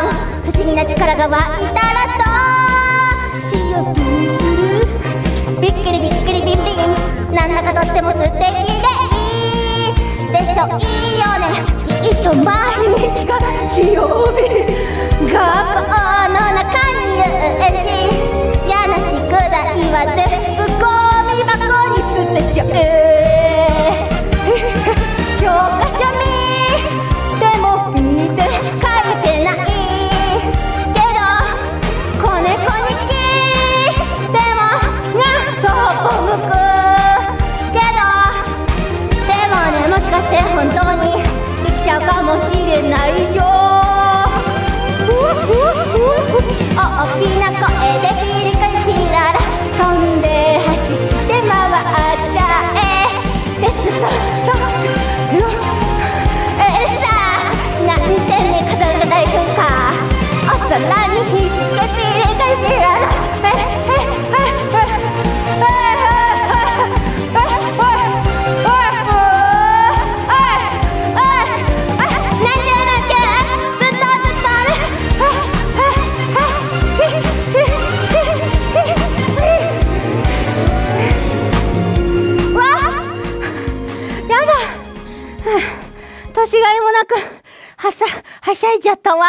思議な力が湧いたらと強気にする。びっくりびっくりビンビンなんだかとっても素敵でいい。でしょ？いいよね。きっと毎日が年がいもなくはさはしゃいじゃったわ。